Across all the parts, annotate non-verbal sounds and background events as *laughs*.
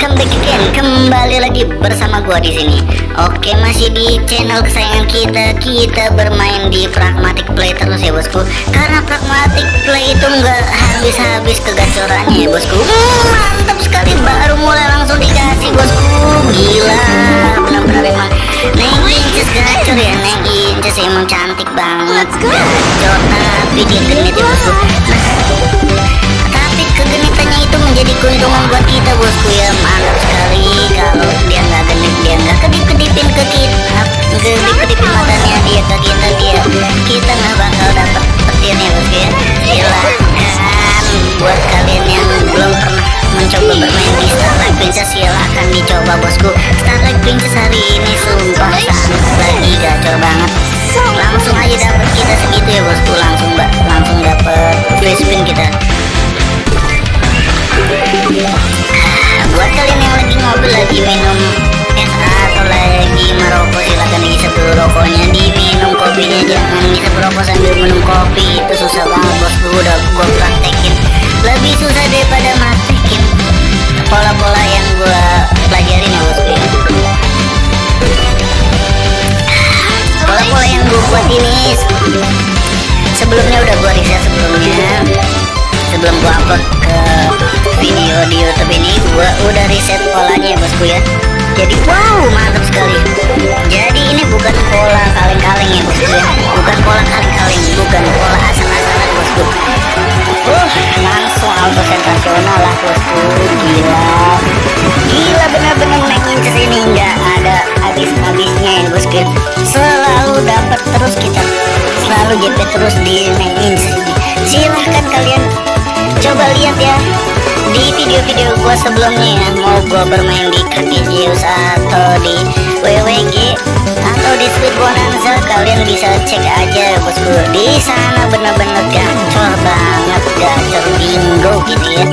welcome back again. Kembali lagi bersama gua di sini. Oke, masih di channel kesayangan kita. Kita bermain di Pragmatic Play terus ya, Bosku. Karena Pragmatic Play itu nggak habis-habis kegacorannya ya, Bosku. Hmm, mantap sekali baru mulai langsung dikasih, Bosku. Gila, benar-benar emang Neng Inces gacor ya, Neng Inces emang cantik banget. Gacor, tapi dia genit ya, Bosku. Nah, keuntungan buat kita bosku ya mantap sekali kalau dia nggak genit dia nggak kedip kedipin ke kita kedip kedipin matanya dia ke kita dia kita nggak bakal dapet petirnya bosku ya silahkan buat kalian yang belum pernah mencoba bermain di Starlight Princess silahkan dicoba bosku Starlight Princess hari ini sumpah sangat lagi gacor banget langsung aja dapet kita segitu ya bosku langsung langsung dapet free kita buat kalian yang lagi ngobrol lagi minum es atau lagi merokok silakan dihisap dulu rokoknya. Diminum kopinya jangan ngisap rokok sambil minum kopi. Itu susah banget bosku udah gua praktekin. Lebih susah daripada praktekin pola-pola yang gua pelajarin ya bosku pola-pola yang gua buat ini sebelumnya udah gua riset sebelumnya. Sebelum gua upload video di YouTube ini gua udah riset polanya ya bosku ya. Jadi wow mantap sekali. Jadi ini bukan pola kaleng-kaleng ya bosku ya. Bukan pola kaleng-kaleng bukan pola asal-asalan bosku. Uh langsung auto sensasional lah bosku. Gila. Gila bener-bener naikin ke sini nggak ada habis-habisnya ya bosku selalu dapat terus kita. Selalu JP terus di naikin silahkan kalian coba lihat ya di video-video gua sebelumnya ya mau gua bermain di kaki Zeus atau di WWG atau di Sweet Bonanza kalian bisa cek aja bosku. Di sana bener-bener gacor banget gacor bingo gitu ya.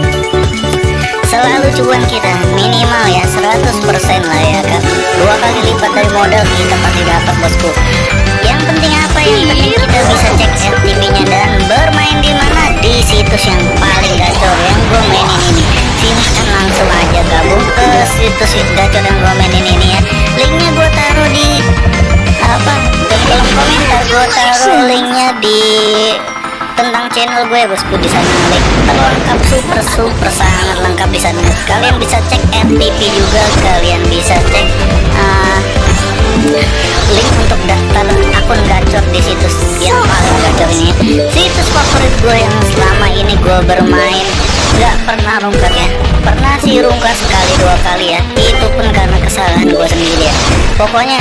Selalu cuan kita minimal ya 100% lah ya kan dua kali lipat dari modal kita pasti dapat bosku. Yang penting apa? Yang penting kita bisa cek FTP nya dan bermain ke situs gacor yang gue mainin ini ya. Linknya gue taruh di apa? Di kolom komentar gue taruh linknya di tentang channel gue bosku di sana link lengkap super super sangat lengkap di sana. Kalian bisa cek FTP juga kalian bisa cek uh, link untuk daftar akun gacor di situs yang paling gacor ini. Situs favorit gue yang selama ini gue bermain nggak pernah rungkat ya. Pernah sih rungkat sekali dua kali ya. Itu pun karena kesalahan gue sendiri ya. Pokoknya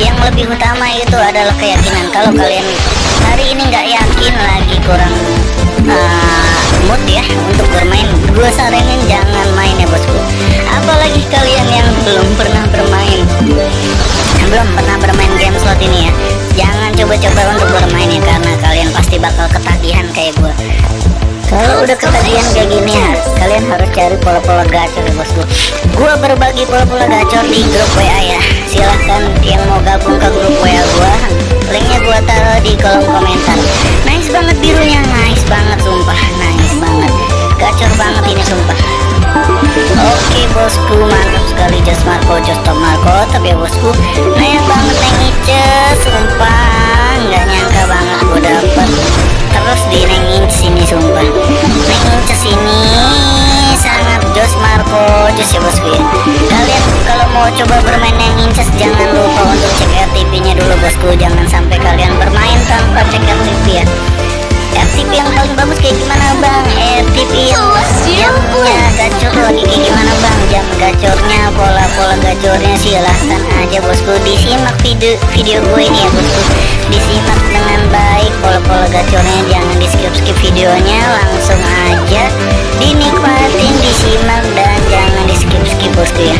yang lebih utama itu adalah keyakinan. Kalau kalian hari ini nggak yakin lagi kurang uh, mood ya untuk bermain gue saranin jangan main ya bosku. Apalagi kalian yang belum pernah bermain belum pernah bermain game slot ini ya. Jangan coba-coba untuk bermain ya karena kalian pasti bakal ketagihan kayak gue kalau udah ketagihan kayak gini ya kalian harus cari pola-pola gacor ya bosku gua berbagi pola-pola gacor di grup WA ya. Silahkan yang mau gabung ke grup WA gua. Linknya gua taruh di kolom komentar. Nice banget birunya nice banget sumpah. Nice banget. Gacor banget ini sumpah bosku mantap sekali Just Marco Just Top Marco. Tapi ya bosku Nanya banget Neng Ice Sumpah. Nggak nyangka banget gue dapet. Terus di Neng Inces ini sumpah. Neng Inces ini sangat Just Marco Just ya bosku ya. Kalian kalau mau coba bermain Neng Inces Jangan lupa untuk cek RTP nya dulu bosku. Jangan sampai kalian bermain tanpa cek RTP ya FTP yang paling bagus kayak gimana bang? FTP yang jamnya gacor lagi kayak gimana bang? Jam gacornya pola-pola gacornya silahkan aja bosku. Disimak video video gue ini ya bosku. Disimak dengan baik pola-pola gacornya. Jangan di skip skip videonya langsung aja dinikmatin disimak dan jangan di skip skip bosku ya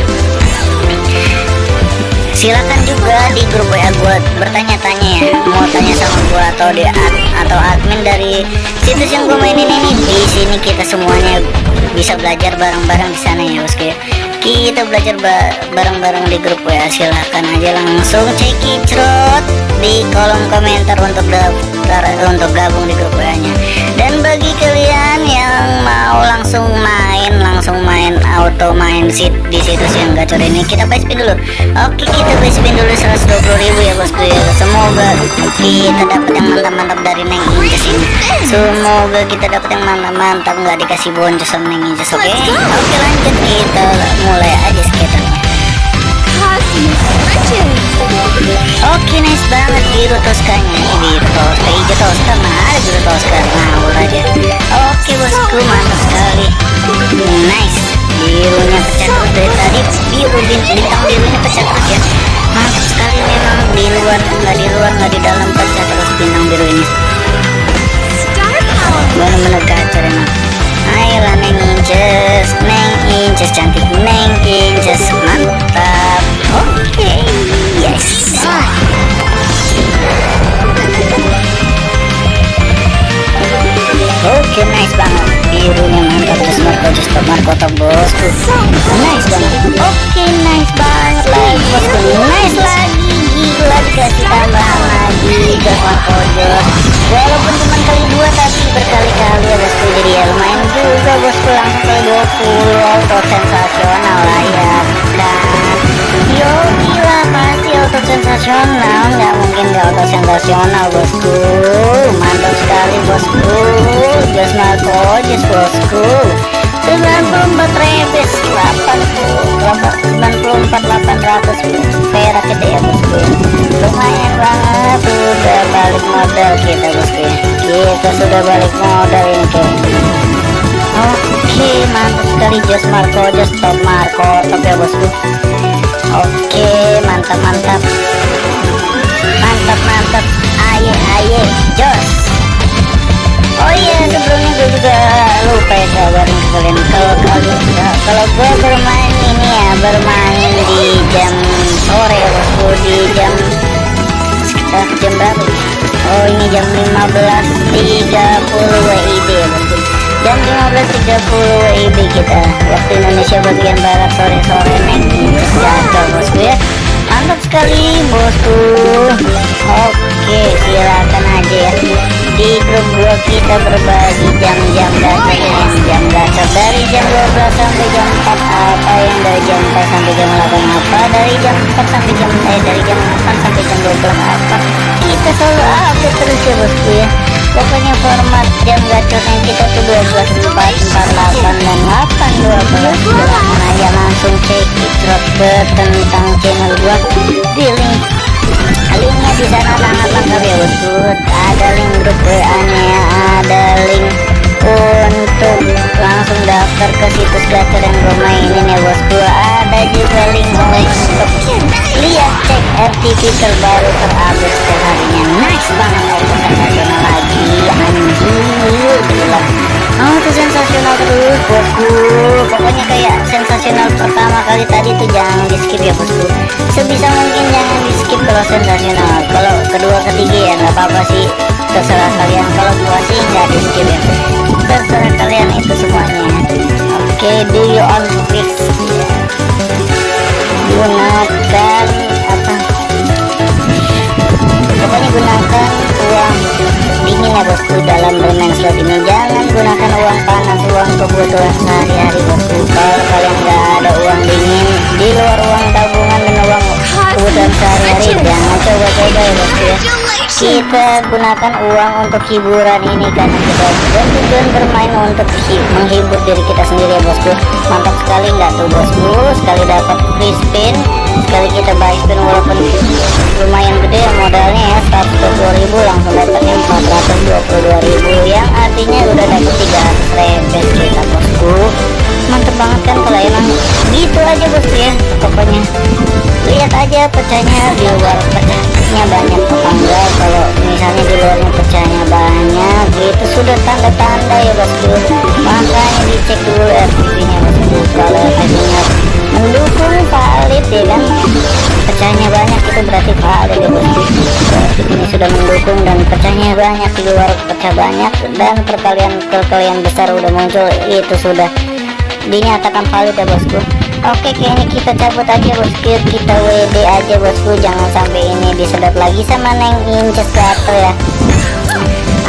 silakan juga di grup WA gue bertanya-tanya ya. Mau tanya sama gue atau di ad, atau admin dari situs yang gue mainin ini. Di sini kita semuanya bisa belajar bareng-bareng di sana ya bosku ya kita belajar bareng-bareng di grup WA silahkan aja langsung cekicrot di kolom komentar untuk untuk gabung di grup WA nya dan bagi kalian yang mau langsung main langsung main auto main sit di situs yang gacor ini kita buy spin dulu. Oke kita buy spin dulu 120.000 ya bosku ya. Semoga kita dapat yang mantap-mantap dari Neng Inces ini. Semoga kita dapat yang mantap-mantap nggak dikasih boncos sama Neng Inces oke? Okay? oke lanjut kita mulai aja skaternya Oke nice banget biru toskanya biru toska hijau toska ada biru toska ngawur aja Oke bosku mantap sekali. Nice. Birunya pecah terus dari tadi. Biru bintang birunya pecah terus ya. Mantap sekali memang di luar nggak di luar nggak di dalam pecah terus bintang biru ini. Bener-bener gacor emang. Ayolah neng inces. Neng inces cantik. Neng inces banget. Birunya mantap just Marco just top Marco top bosku. Nice banget. Oke okay, nice banget. Lagi bosku. Nice lagi. Gila dikasih tambahan lagi. Just Marco walaupun cuma kali dua tapi berkali-kali ya bosku jadi ya lumayan juga bosku. Langsung kali 20 auto sensasional lah ya. Dan yo gila pasti auto sensasional nggak mungkin gak auto sensasional bosku mantap sekali bosku just Marco just bosku 94 rebes 80 94 800 perak kita ya bosku lumayan banget sudah balik modal kita bosku ya kita sudah balik modal ini ke oke mantap sekali Jos Marco Jos top Marco top ya bosku oke mantap mantap. Mantap mantap. Aye aye Jos. Oh iya sebelumnya gue juga lupa ya kabarin ke kalian. Kalau kalian kalau gue bermain ini ya bermain di jam sore ya di jam sekitar jam berapa? Oh ini jam 15.30 WIB jam 15.30 WIB kita. Waktu Indonesia bagian barat sore-sore neng jatuh bosku ya. Mantap sekali bosku. Oke silakan aja ya. Di grup gua kita berbagi jam-jam gacor yang jam gacor dari jam 12 sampai jam 4 apa yang dari jam 4 sampai jam 8 apa? Dari jam 4 sampai jam eh dari jam 8 sampai jam 12 apa? Kita selalu update terus ya bosku ya pokoknya format jam gacornya kita tuh 12 4 4 8 dan 8 12 silahkan aja langsung cek ikrot ke tentang channel gua. Di link. Linknya di sana sangat lengkap ya bosku ada link grup WA nya ada link untuk langsung daftar ke situs gacor yang gue mainin ya bosku ada juga link untuk lihat cek RTP terbaru terupdate setiap harinya nice banget auto sensasional lagi anjir gila auto sensasional terus bosku pokoknya kayak sensasional pertama kali tadi tuh jangan di skip ya bosku. Sebisa mungkin jangan di skip kalau sensasional. Kalau kedua ketiga ya nggak apa-apa sih. Terserah kalian. Kalau gua sih nggak di skip ya. Terserah kalian itu semuanya. Oke okay, do you on fix gunakan apa? Pokoknya gunakan ya bosku dalam bermain slot ini jangan gunakan uang panas uang kebutuhan sehari-hari. Bosku kalau kalian nggak ada uang dingin di luar uang tabungan dan uang kebutuhan sehari-hari jangan coba-coba ya bosku ya. Kita gunakan uang untuk hiburan ini karena kita dan tujuan bermain untuk menghibur diri kita sendiri ya bosku. Mantap sekali nggak tuh bosku? Sekali dapat free spin sekali kita buy spin walaupun lumayan gede ya modalnya ya 120.000 langsung dapatnya 422.000 yang artinya udah dapet 300 rebes kita bosku. Mantep banget kan kalau emang gitu aja bosku ya pokoknya. Lihat aja pecahnya di luar pecahnya banyak enggak kalau misalnya di luarnya pecahnya banyak itu sudah tanda-tanda ya bosku. Makanya dicek dulu RTP nya bosku. Kalau hasilnya mendukung valid ya kan pecahnya banyak itu berarti valid ya bosku ini sudah mendukung dan pecahnya banyak di luar pecah banyak dan perkalian perkalian besar udah muncul itu sudah dinyatakan valid ya bosku. Oke kayaknya kita cabut aja bosku. Kita WD aja bosku. Jangan sampai ini disedot lagi sama Neng Inces Gato ya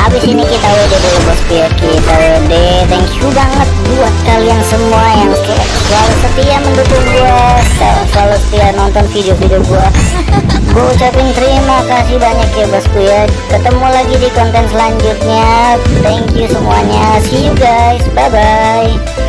habis ini kita WD dulu bosku ya kita WD thank you banget buat kalian semua yang selalu setia mendukung gue selalu setia nonton video-video gue *laughs* gue ucapin terima kasih banyak ya bosku ya ketemu lagi di konten selanjutnya. Thank you semuanya. See you guys. Bye bye